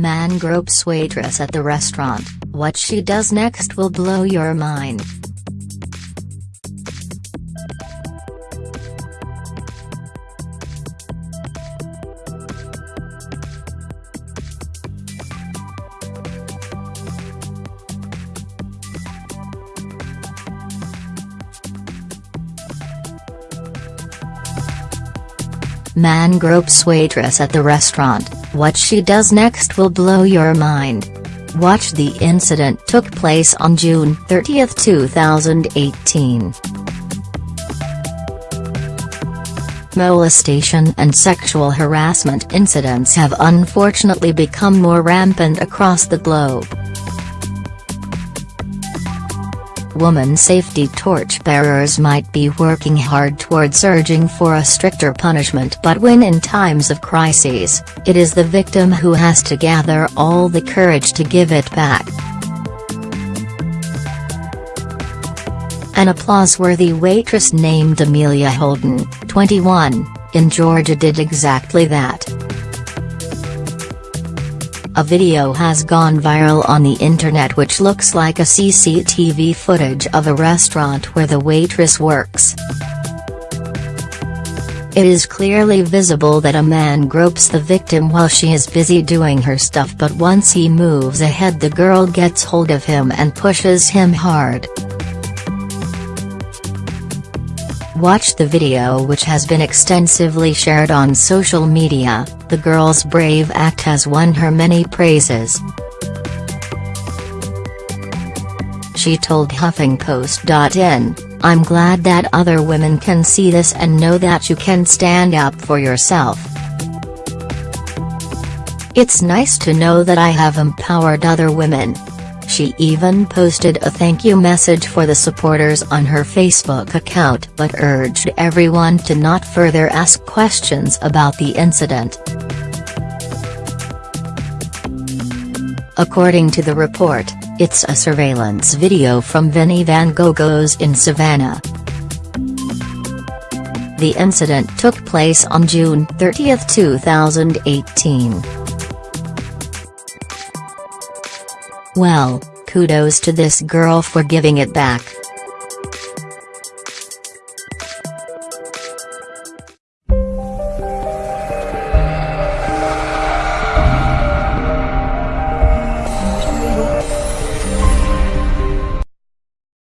Man gropes waitress at the restaurant, what she does next will blow your mind. Man gropes waitress at the restaurant, what she does next will blow your mind. Watch the incident took place on June 30, 2018. Molestation and sexual harassment incidents have unfortunately become more rampant across the globe. Woman safety torchbearers might be working hard towards urging for a stricter punishment but when in times of crises, it is the victim who has to gather all the courage to give it back. An applause-worthy waitress named Amelia Holden, 21, in Georgia did exactly that. A video has gone viral on the internet which looks like a CCTV footage of a restaurant where the waitress works. It is clearly visible that a man gropes the victim while she is busy doing her stuff but once he moves ahead the girl gets hold of him and pushes him hard. Watch the video which has been extensively shared on social media, the girl's brave act has won her many praises. She told HuffingtonPost.in, I'm glad that other women can see this and know that you can stand up for yourself. It's nice to know that I have empowered other women, she even posted a thank you message for the supporters on her Facebook account but urged everyone to not further ask questions about the incident. According to the report, it's a surveillance video from Vinnie Van Gogh's in Savannah. The incident took place on June 30, 2018. Well, kudos to this girl for giving it back.